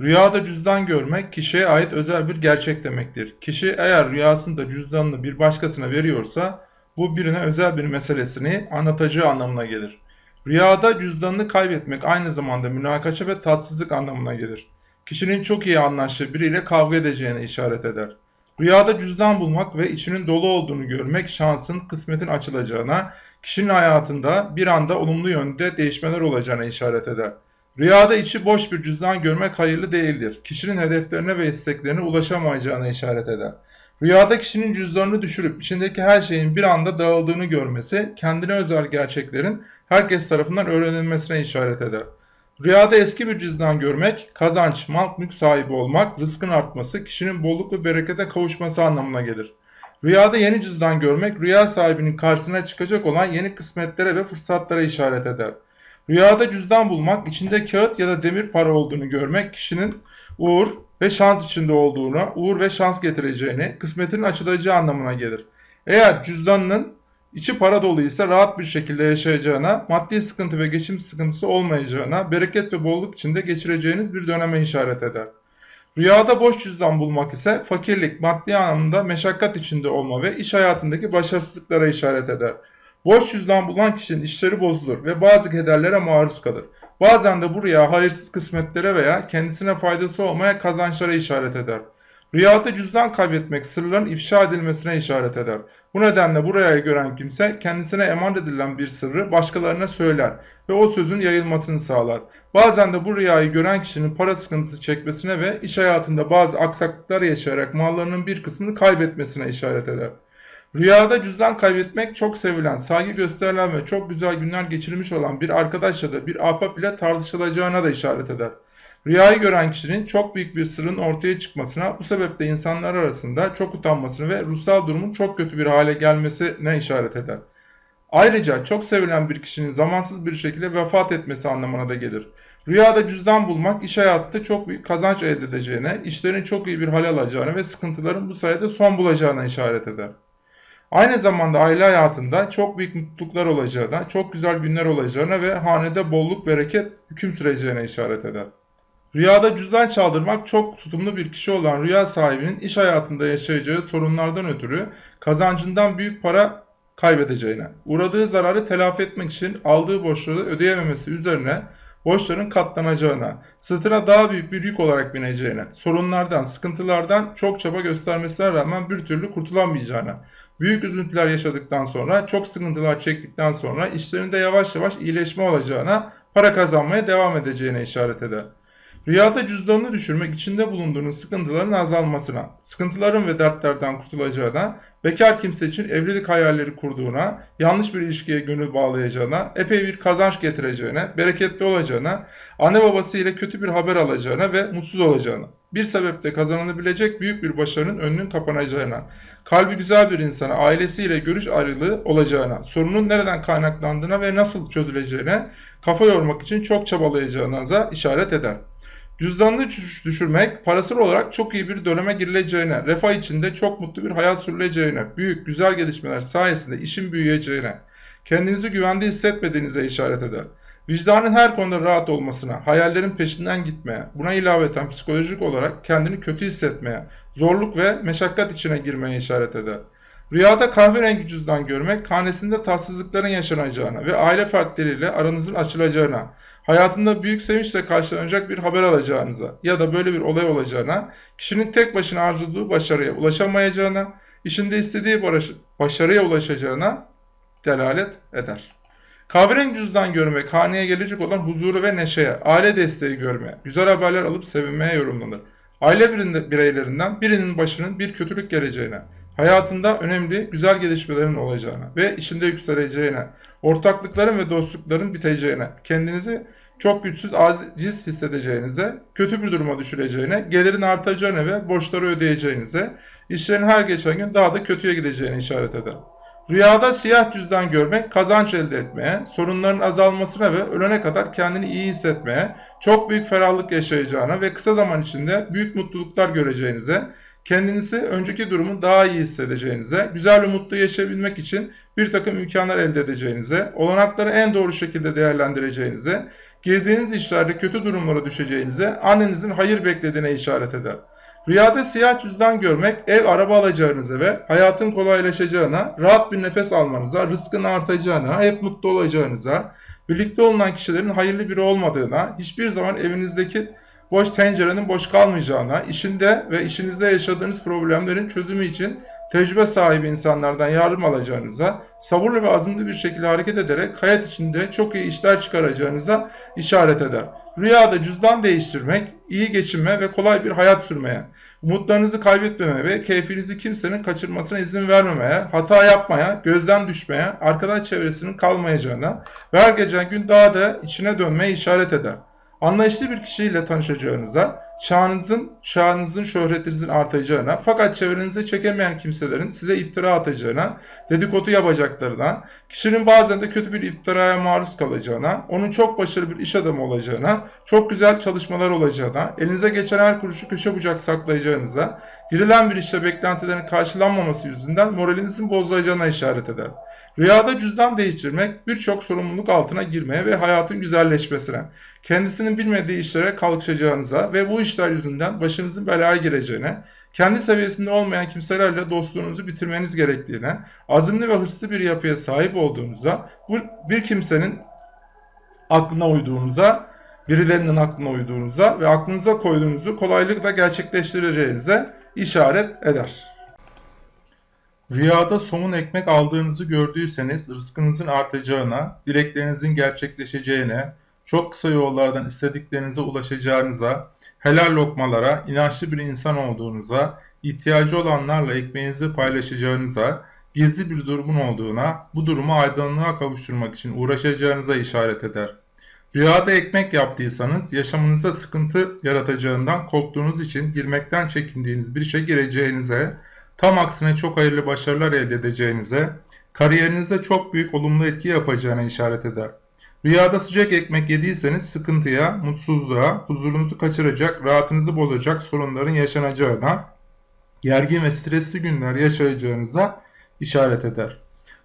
Rüyada cüzdan görmek kişiye ait özel bir gerçek demektir. Kişi eğer rüyasında cüzdanını bir başkasına veriyorsa bu birine özel bir meselesini anlatacağı anlamına gelir. Rüyada cüzdanını kaybetmek aynı zamanda münakaşa ve tatsızlık anlamına gelir. Kişinin çok iyi anlaştığı biriyle kavga edeceğine işaret eder. Rüyada cüzdan bulmak ve içinin dolu olduğunu görmek şansın, kısmetin açılacağına, kişinin hayatında bir anda olumlu yönde değişmeler olacağına işaret eder. Rüyada içi boş bir cüzdan görmek hayırlı değildir. Kişinin hedeflerine ve isteklerine ulaşamayacağına işaret eder. Rüyada kişinin cüzdanını düşürüp içindeki her şeyin bir anda dağıldığını görmesi, kendine özel gerçeklerin herkes tarafından öğrenilmesine işaret eder. Rüyada eski bir cüzdan görmek, kazanç, mal mülk sahibi olmak, rızkın artması, kişinin bolluk ve berekete kavuşması anlamına gelir. Rüyada yeni cüzdan görmek, rüya sahibinin karşısına çıkacak olan yeni kısmetlere ve fırsatlara işaret eder. Rüyada cüzdan bulmak, içinde kağıt ya da demir para olduğunu görmek, kişinin uğur ve şans içinde olduğunu, uğur ve şans getireceğini, kısmetinin açılacağı anlamına gelir. Eğer cüzdanının içi para doluysa rahat bir şekilde yaşayacağına, maddi sıkıntı ve geçim sıkıntısı olmayacağına, bereket ve bolluk içinde geçireceğiniz bir döneme işaret eder. Rüyada boş cüzdan bulmak ise fakirlik, maddi anlamda meşakkat içinde olma ve iş hayatındaki başarısızlıklara işaret eder. Boş cüzdan bulan kişinin işleri bozulur ve bazı kederlere maruz kalır. Bazen de bu rüya hayırsız kısmetlere veya kendisine faydası olmaya kazançlara işaret eder. Rüyada cüzdan kaybetmek sırların ifşa edilmesine işaret eder. Bu nedenle bu rüyayı gören kimse kendisine emanet edilen bir sırrı başkalarına söyler ve o sözün yayılmasını sağlar. Bazen de bu rüyayı gören kişinin para sıkıntısı çekmesine ve iş hayatında bazı aksaklıklar yaşayarak mallarının bir kısmını kaybetmesine işaret eder. Rüyada cüzdan kaybetmek çok sevilen, saygı gösterilen ve çok güzel günler geçirmiş olan bir arkadaş ya da bir ahbap ile tartışılacağına da işaret eder. Rüyayı gören kişinin çok büyük bir sırrın ortaya çıkmasına, bu sebeple insanlar arasında çok utanmasını ve ruhsal durumun çok kötü bir hale gelmesine işaret eder. Ayrıca çok sevilen bir kişinin zamansız bir şekilde vefat etmesi anlamına da gelir. Rüyada cüzdan bulmak iş hayatında çok büyük kazanç elde edeceğine, işlerin çok iyi bir hal alacağına ve sıkıntıların bu sayede son bulacağına işaret eder. Aynı zamanda aile hayatında çok büyük mutluluklar olacağına, çok güzel günler olacağına ve hanede bolluk bereket hüküm süreceğine işaret eder. Rüyada cüzdan çaldırmak çok tutumlu bir kişi olan rüya sahibinin iş hayatında yaşayacağı sorunlardan ötürü kazancından büyük para kaybedeceğine, uğradığı zararı telafi etmek için aldığı borçları ödeyememesi üzerine borçların katlanacağına, sırtına daha büyük bir yük olarak bineceğine, sorunlardan, sıkıntılardan çok çaba göstermesine rağmen bir türlü kurtulamayacağına, büyük üzüntüler yaşadıktan sonra, çok sıkıntılar çektikten sonra işlerinde yavaş yavaş iyileşme olacağına, para kazanmaya devam edeceğine işaret eder. Rüyada cüzdanını düşürmek içinde bulunduğunuz sıkıntıların azalmasına, sıkıntıların ve dertlerden kurtulacağına, bekar kimse için evlilik hayalleri kurduğuna, yanlış bir ilişkiye gönül bağlayacağına, epey bir kazanç getireceğine, bereketli olacağına, anne babası ile kötü bir haber alacağına ve mutsuz olacağına, bir sebeple kazanılabilecek büyük bir başarının önünün kapanacağına, kalbi güzel bir insana ailesiyle görüş ayrılığı olacağına, sorunun nereden kaynaklandığına ve nasıl çözüleceğine kafa yormak için çok çabalayacağınıza işaret eder. Cüzdanını düşürmek, parasal olarak çok iyi bir döneme girileceğine, refah içinde çok mutlu bir hayat sürüleceğine, büyük, güzel gelişmeler sayesinde işin büyüyeceğine, kendinizi güvende hissetmediğinize işaret eder. Vicdanın her konuda rahat olmasına, hayallerin peşinden gitmeye, buna ilaveten psikolojik olarak kendini kötü hissetmeye, zorluk ve meşakkat içine girmeye işaret eder. Rüyada kahverengi cüzdan görmek, hanesinde tatsızlıkların yaşanacağına ve aile fertleriyle aranızın açılacağına, hayatında büyük sevinçle karşılanacak bir haber alacağınıza ya da böyle bir olay olacağına, kişinin tek başına arzuladığı başarıya ulaşamayacağına, işinde istediği başarıya ulaşacağına delalet eder. Kahverengi cüzdan görmek, haneye gelecek olan huzuru ve neşeye, aile desteği görmeye, güzel haberler alıp sevinmeye yorumlanır. Aile bireylerinden birinin başının bir kötülük geleceğine, hayatında önemli, güzel gelişmelerin olacağına ve işinde yükseleceğine, ortaklıkların ve dostlukların biteceğine, kendinizi çok güçsüz, aciz hissedeceğinize, kötü bir duruma düşüreceğine, gelirin artacağına ve borçları ödeyeceğinize, işlerin her geçen gün daha da kötüye gideceğine işaret eder. Rüyada siyah cüzdan görmek, kazanç elde etmeye, sorunların azalmasına ve ölene kadar kendini iyi hissetmeye, çok büyük ferahlık yaşayacağına ve kısa zaman içinde büyük mutluluklar göreceğinize, kendinizi önceki durumu daha iyi hissedeceğinize, güzel ve mutlu yaşayabilmek için bir takım imkanlar elde edeceğinize, olanakları en doğru şekilde değerlendireceğinize, girdiğiniz işlerde kötü durumlara düşeceğinize, annenizin hayır beklediğine işaret eder. Rüyada siyah cüzdan görmek, ev araba alacağınıza ve hayatın kolaylaşacağına, rahat bir nefes almanıza, rızkın artacağına, hep mutlu olacağınıza, birlikte olunan kişilerin hayırlı biri olmadığına, hiçbir zaman evinizdeki boş tencerenin boş kalmayacağına, işinde ve işinizde yaşadığınız problemlerin çözümü için tecrübe sahibi insanlardan yardım alacağınıza, sabırlı ve azimli bir şekilde hareket ederek hayat içinde çok iyi işler çıkaracağınıza işaret eder. Rüyada cüzdan değiştirmek, iyi geçinme ve kolay bir hayat sürmeye, umutlarınızı kaybetmemeye ve keyfinizi kimsenin kaçırmasına izin vermemeye, hata yapmaya, gözden düşmeye, arkadaş çevresinin kalmayacağına ve her geçen gün daha da içine dönmeye işaret eder. Anlayışlı bir kişiyle tanışacağınıza, şanınızın, şanınızın, şöhretinizin artacağına, fakat çevrenize çekemeyen kimselerin size iftira atacağına, dedikodu yapacaklarına, kişinin bazen de kötü bir iftiraya maruz kalacağına, onun çok başarılı bir iş adamı olacağına, çok güzel çalışmalar olacağına, elinize geçen her kuruşu köşe bucak saklayacağınıza, girilen bir işte beklentilerin karşılanmaması yüzünden moralinizin bozulacağına işaret eder. Rüyada cüzdan değiştirmek birçok sorumluluk altına girmeye ve hayatın güzelleşmesine, kendisinin bilmediği işlere kalkışacağınıza ve bu işler yüzünden başınızın belaya gireceğine, kendi seviyesinde olmayan kimselerle dostluğunuzu bitirmeniz gerektiğine, azimli ve hırslı bir yapıya sahip olduğunuza, bir kimsenin aklına uyduğunuza, birilerinin aklına uyduğunuza ve aklınıza koyduğunuzu kolaylıkla gerçekleştireceğinize işaret eder. Rüyada somun ekmek aldığınızı gördüyseniz rızkınızın artacağına, dileklerinizin gerçekleşeceğine, çok kısa yollardan istediklerinize ulaşacağınıza, helal lokmalara, inançlı bir insan olduğunuza, ihtiyacı olanlarla ekmeğinizi paylaşacağınıza, gizli bir durumun olduğuna, bu durumu aydınlığa kavuşturmak için uğraşacağınıza işaret eder. Rüyada ekmek yaptıysanız yaşamınızda sıkıntı yaratacağından korktuğunuz için girmekten çekindiğiniz bir işe gireceğinize, tam aksine çok hayırlı başarılar elde edeceğinize, kariyerinize çok büyük olumlu etki yapacağına işaret eder. Rüyada sıcak ekmek yediyseniz sıkıntıya, mutsuzluğa, huzurunuzu kaçıracak, rahatınızı bozacak sorunların yaşanacağına, gergin ve stresli günler yaşayacağınıza işaret eder.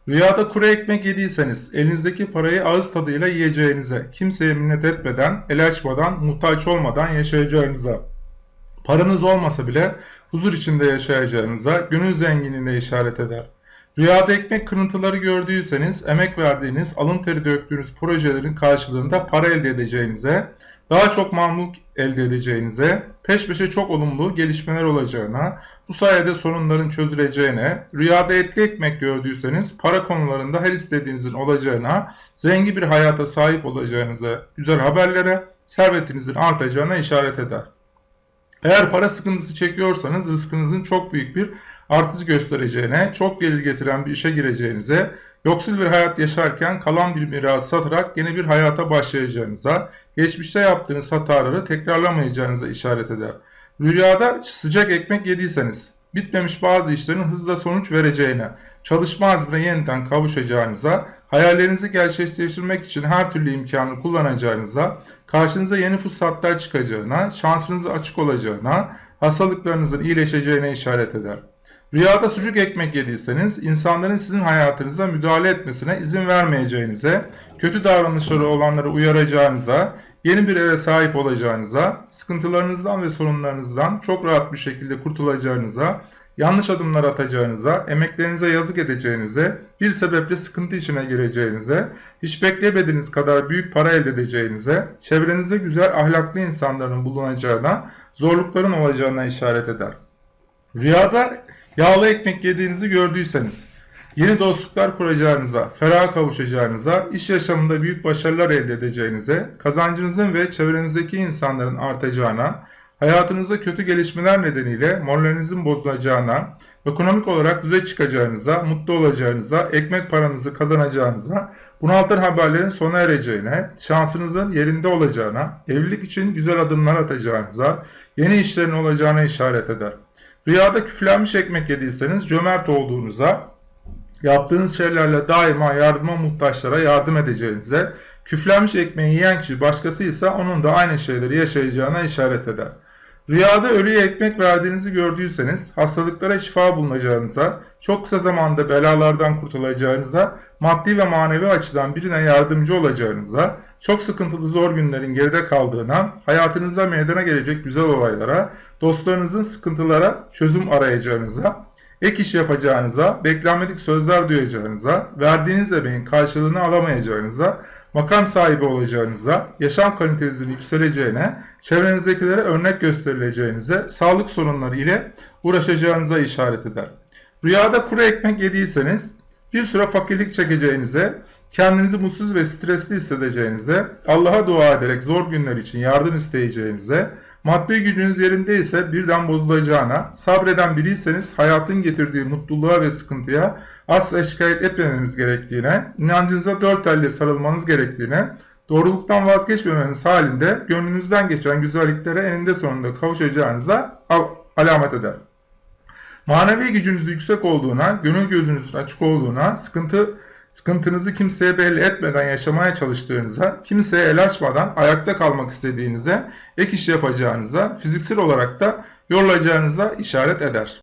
Rüyada kuru ekmek yediyseniz elinizdeki parayı ağız tadıyla yiyeceğinize, kimseye minnet etmeden, el açmadan, muhtaç olmadan yaşayacağınıza, paranız olmasa bile huzur içinde yaşayacağınıza, gönül zenginliğine işaret eder. Rüyada ekmek kırıntıları gördüyseniz emek verdiğiniz, alın teri döktüğünüz projelerin karşılığında para elde edeceğinize, daha çok mamluk elde edeceğinize, peş peşe çok olumlu gelişmeler olacağına, bu sayede sorunların çözüleceğine, rüyada etli ekmek gördüyseniz para konularında her istediğinizin olacağına, zengin bir hayata sahip olacağınıza, güzel haberlere, servetinizin artacağına işaret eder. Eğer para sıkıntısı çekiyorsanız rızkınızın çok büyük bir artış göstereceğine, çok gelir getiren bir işe gireceğinize, yoksul bir hayat yaşarken kalan bir miras satarak yeni bir hayata başlayacağınıza, geçmişte yaptığınız hataları tekrarlamayacağınıza işaret eder. Rüyada sıcak ekmek yediyseniz, bitmemiş bazı işlerin hızla sonuç vereceğine, çalışma azmine yeniden kavuşacağınıza, hayallerinizi gerçekleştirmek için her türlü imkanı kullanacağınıza, karşınıza yeni fırsatlar çıkacağına, şansınızı açık olacağına, hastalıklarınızın iyileşeceğine işaret eder. Rüyada sucuk ekmek yediyseniz insanların sizin hayatınıza müdahale etmesine izin vermeyeceğinize, kötü davranışları olanları uyaracağınıza, yeni bir eve sahip olacağınıza, sıkıntılarınızdan ve sorunlarınızdan çok rahat bir şekilde kurtulacağınıza, yanlış adımlar atacağınıza, emeklerinize yazık edeceğinize, bir sebeple sıkıntı içine gireceğinize, hiç beklemediğiniz kadar büyük para elde edeceğinize, çevrenizde güzel ahlaklı insanların bulunacağına, zorlukların olacağına işaret eder. Rüyada yağlı ekmek yediğinizi gördüyseniz, yeni dostluklar kuracağınıza, feraha kavuşacağınıza, iş yaşamında büyük başarılar elde edeceğinize, kazancınızın ve çevrenizdeki insanların artacağına, hayatınızda kötü gelişmeler nedeniyle moralinizin bozulacağına, ekonomik olarak düze çıkacağınıza, mutlu olacağınıza, ekmek paranızı kazanacağınıza, bunaltan haberlerin sona ereceğine, şansınızın yerinde olacağına, evlilik için güzel adımlar atacağınıza, yeni işlerin olacağına işaret eder. Rüyada küflenmiş ekmek yediyseniz cömert olduğunuza, yaptığınız şeylerle daima yardıma muhtaçlara yardım edeceğinize, küflenmiş ekmeği yiyen kişi başkasıysa onun da aynı şeyleri yaşayacağına işaret eder. Rüyada ölüye ekmek verdiğinizi gördüyseniz, hastalıklara şifa bulunacağınıza, çok kısa zamanda belalardan kurtulacağınıza, maddi ve manevi açıdan birine yardımcı olacağınıza, çok sıkıntılı zor günlerin geride kaldığına, hayatınızda meydana gelecek güzel olaylara, dostlarınızın sıkıntılara çözüm arayacağınıza, ek iş yapacağınıza, beklenmedik sözler duyacağınıza, verdiğiniz emeğin karşılığını alamayacağınıza, makam sahibi olacağınıza, yaşam kalitenizin yükseleceğine, çevrenizdekilere örnek gösterileceğinize, sağlık sorunları ile uğraşacağınıza işaret eder. Rüyada kuru ekmek yediyseniz bir süre fakirlik çekeceğinize, kendinizi mutsuz ve stresli hissedeceğinize, Allah'a dua ederek zor günler için yardım isteyeceğinize, maddi gücünüz yerindeyse birden bozulacağına, sabreden biriyseniz hayatın getirdiği mutluluğa ve sıkıntıya asla şikayet etmemeniz gerektiğine, inancınıza dört elle sarılmanız gerektiğine, doğruluktan vazgeçmemeniz halinde gönlünüzden geçen güzelliklere eninde sonunda kavuşacağınıza alamet eder. Manevi gücünüz yüksek olduğuna, gönül gözünüzün açık olduğuna, sıkıntı sıkıntınızı kimseye belli etmeden yaşamaya çalıştığınıza, kimseye el açmadan ayakta kalmak istediğinize, ek iş yapacağınıza, fiziksel olarak da yorulacağınıza işaret eder.